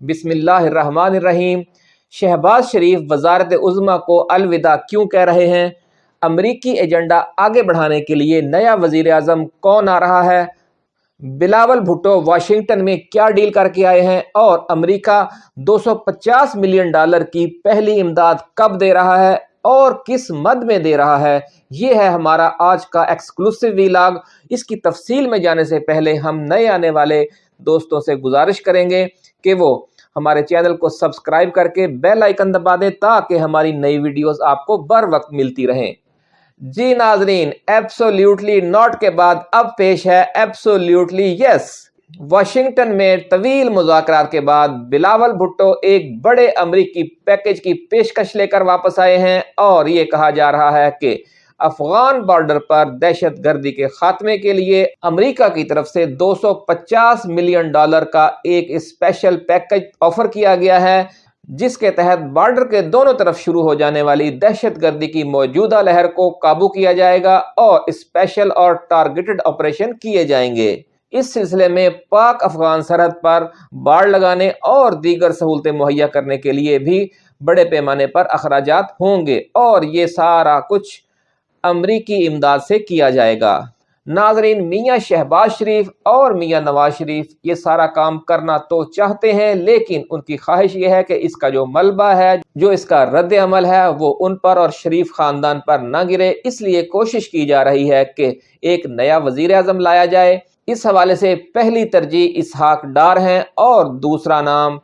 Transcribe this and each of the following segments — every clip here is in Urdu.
بسم اللہ الرحمن الرحیم۔ شہباز شریف وزارت عظمہ کو الوداع کیوں کہہ رہے ہیں؟ امریکی ایجنڈا آگے بڑھانے کے لیے نیا وزیر اعظم کون آ رہا ہے؟ بلاول بھٹو واشنگٹن میں کیا ڈیل کر کے آئے ہیں؟ اور امریکہ دو سو پچاس ملین ڈالر کی پہلی امداد کب دے رہا ہے؟ اور کس مد میں دے رہا ہے؟ یہ ہے ہمارا آج کا ایکسکلوسیو ویلاگ اس کی تفصیل میں جانے سے پہلے ہم نئے آنے والے دوستوں سے گزارش کریں گے کہ وہ ہمارے چینل کو سبسکرائب کر کے بیل آئیکن دبا دیں تاکہ ہماری نئی ویڈیوز آپ کو بر وقت ملتی رہیں۔ جی ناظرین ایبسولیوٹلی ناٹ کے بعد اب پیش ہے ایبسولیوٹلی یس واشنگٹن میں طویل مذاکرات کے بعد بلاول بھٹو ایک بڑے امریکی پیکج کی پیشکش لے کر واپس آئے ہیں اور یہ کہا جا رہا ہے کہ افغان بارڈر پر دہشت گردی کے خاتمے کے لیے امریکہ کی طرف سے دو سو پچاس ملین ڈالر کا ایک اسپیشل پیکج آفر کیا گیا ہے، جس کے تحت بارڈر کے دونوں طرف شروع ہو جانے والی دہشت گردی کی موجودہ لہر کو قابو کیا جائے گا اور اسپیشل اور ٹارگیٹڈ آپریشن کیے جائیں گے۔ اس سلسلے میں پاک افغان سرحد پر باڑ لگانے اور دیگر سہولتیں مہیا کرنے کے لیے بھی بڑے پیمانے پر اخراجات ہوں گے اور یہ سارا کچھ امریکی امداد سے کیا جائے گا۔ ناظرین، میاں شہباز شریف اور میاں نواز شریف یہ سارا کام کرنا تو چاہتے ہیں، لیکن ان کی خواہش یہ ہے کہ اس کا جو ملبہ ہے، جو اس کا رد عمل ہے، وہ ان پر اور شریف خاندان پر نہ گرے۔ اس لیے کوشش کی جا رہی ہے کہ ایک نیا وزیر اعظم لایا جائے۔ اس حوالے سے پہلی ترجیح اسحاق ڈار ہیں اور دوسرا نام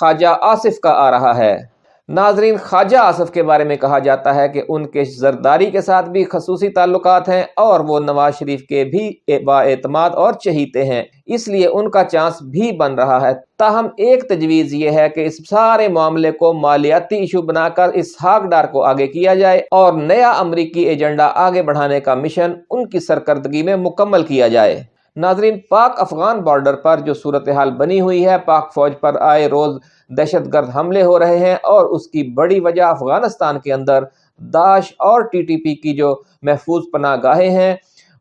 خواجہ آصف کا آ رہا ہے۔ ناظرین، خواجہ آصف کے بارے میں کہا جاتا ہے کہ ان کے زرداری کے ساتھ بھی خصوصی تعلقات ہیں اور وہ نواز شریف کے بھی با اعتماد اور چہیتے ہیں۔ اس لیے ان کا چانس بھی بن رہا ہے۔ تاہم، ایک تجویز یہ ہے کہ اس سارے معاملے کو مالیاتی ایشو بنا کر اس ہاک ڈار کو آگے کیا جائے اور نیا امریکی ایجنڈا آگے بڑھانے کا مشن ان کی سرکردگی میں مکمل کیا جائے۔ ناظرین، پاک افغان بارڈر پر جو صورتحال بنی ہوئی ہے، پاک فوج پر آئے روز دہشت گرد حملے ہو رہے ہیں اور اس کی بڑی وجہ افغانستان کے اندر داعش اور ٹی ٹی پی کی جو محفوظ پناہ گاہیں ہیں،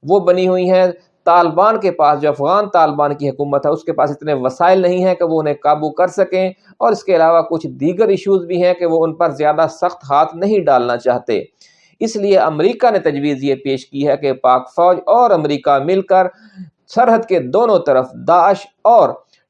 وہ بنی ہوئی ہیں۔ طالبان کے پاس، جو افغان طالبان کی حکومت ہے، اس کے پاس اتنے وسائل نہیں ہیں کہ وہ انہیں قابو کر سکیں اور اس کے علاوہ کچھ دیگر ایشوز بھی ہیں کہ وہ ان پر زیادہ سخت ہاتھ نہیں ڈالنا چاہتے۔ اس لیے امریکہ نے تجویز یہ پیش کی ہے کہ پاک فوج اور امریکہ مل کر سرحد کے دونوں طرف داعش اور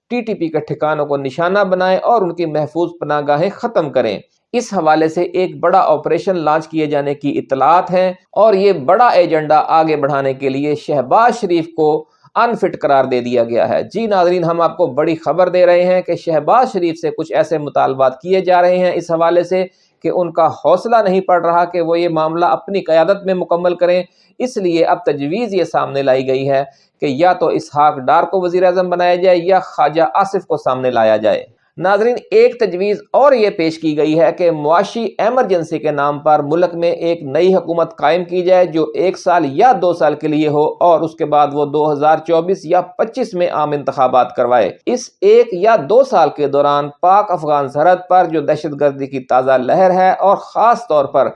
ٹی ٹی پی کے ٹھکانوں کو نشانہ بنائیں اور ان کی محفوظ پناہ گاہیں ختم کریں۔ اس حوالے سے ایک بڑا آپریشن لانچ کیے جانے کی اطلاعات ہیں اور یہ بڑا ایجنڈا آگے بڑھانے کے لیے شہباز شریف کو انفٹ قرار دے دیا گیا ہے۔ جی ناظرین، ہم آپ کو بڑی خبر دے رہے ہیں کہ شہباز شریف سے کچھ ایسے مطالبات کیے جا رہے ہیں۔ اس حوالے سے کہ ان کا حوصلہ نہیں پڑ رہا کہ وہ یہ معاملہ اپنی قیادت میں مکمل کریں۔ اس لیے اب تجویز یہ سامنے لائی گئی ہے کہ یا تو اسحاق ڈار کو وزیر اعظم بنایا جائے یا خواجہ آصف کو سامنے لایا جائے۔ ناظرین، ایک تجویز اور یہ پیش کی گئی ہے کہ معاشی ایمرجنسی کے نام پر ملک میں ایک نئی حکومت قائم کی جائے جو ایک سال یا دو سال کے لیے ہو اور اس کے بعد وہ دو ہزار چوبیس یا پچیس میں عام انتخابات کروائے۔ اس ایک یا دو سال کے دوران پاک افغان سرحد پر جو دہشت گردی کی تازہ لہر ہے اور خاص طور پر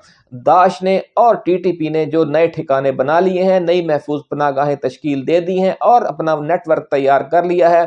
داعش نے اور ٹی ٹی پی نے جو نئے ٹھکانے بنا لیے ہیں، نئی محفوظ پناہ گاہیں تشکیل دے دی ہیں اور اپنا نیٹ ورک تیار کر لیا ہے،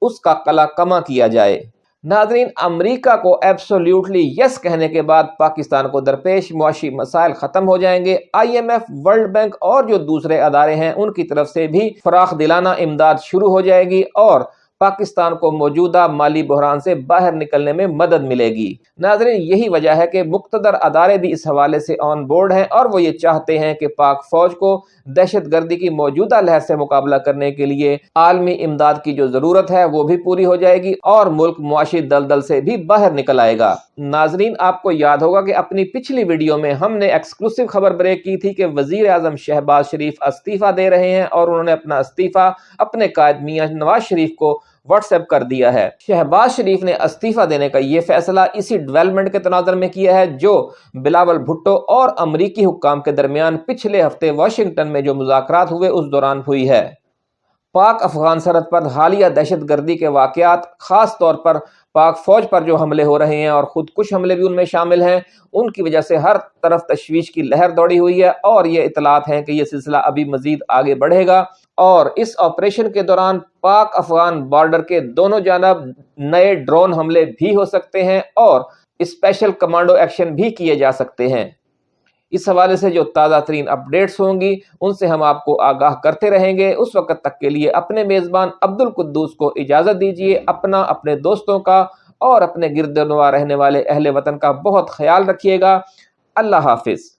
اس کا کلا کما کیا جائے۔ ناظرین، امریکہ کو ایبسولیوٹلی یس کہنے کے بعد پاکستان کو درپیش معاشی مسائل ختم ہو جائیں گے۔ I M F, world bank اور جو دوسرے ادارے ہیں، ان کی طرف سے بھی فراخ دلانہ امداد شروع ہو جائے گی اور پاکستان کو موجودہ مالی بحران سے باہر نکلنے میں مدد ملے گی۔ ناظرین، یہی وجہ ہے کہ مقتدر ادارے بھی اس حوالے سے آن بورڈ ہیں اور وہ یہ چاہتے ہیں کہ پاک فوج کو دہشت گردی کی موجودہ لہر سے مقابلہ کرنے کے لیے عالمی امداد کی جو ضرورت ہے وہ بھی پوری ہو جائے گی اور ملک معاشی دلدل سے بھی باہر نکل آئے گا۔ ناظرین، آپ کو یاد ہوگا کہ اپنی پچھلی ویڈیو میں ہم نے ایکسکلوسیو خبر بریک کی تھی کہ وزیر اعظم شہباز شریف استعفیٰ دے رہے ہیں اور انہوں نے اپنا استعفیٰ اپنے قائد میاں نواز شریف کو واٹس ایپ کر دیا ہے۔ شہباز شریف نے استعفیٰ دینے کا یہ فیصلہ اسی ڈیولپمنٹ کے تناظر میں کیا ہے، جو بلاول بھٹو اور امریکی حکام کے درمیان پچھلے ہفتے واشنگٹن میں جو مذاکرات ہوئے، اس دوران ہوئی ہے۔ پاک افغان سرحد پر حالیہ دہشت گردی کے واقعات، خاص طور پر پاک فوج پر جو حملے ہو رہے ہیں اور خود کش حملے بھی ان میں شامل ہیں، ان کی وجہ سے ہر طرف تشویش کی لہر دوڑی ہوئی ہے اور یہ اطلاعات ہیں کہ یہ سلسلہ ابھی مزید آگے بڑھے گا اور اس آپریشن کے دوران پاک افغان بارڈر کے دونوں جانب نئے ڈرون حملے بھی ہو سکتے ہیں اور اسپیشل کمانڈو ایکشن بھی کیے جا سکتے ہیں۔ اس حوالے سے جو تازہ ترین اپڈیٹس ہوں گی، ان سے ہم آپ کو آگاہ کرتے رہیں گے۔ اس وقت تک کے لیے اپنے میزبان عبد القدوس کو اجازت دیجیے اپنا، اپنے دوستوں کا اور اپنے گرد نوا رہنے والے اہل وطن کا بہت خیال رکھیے گا۔ اللہ حافظ۔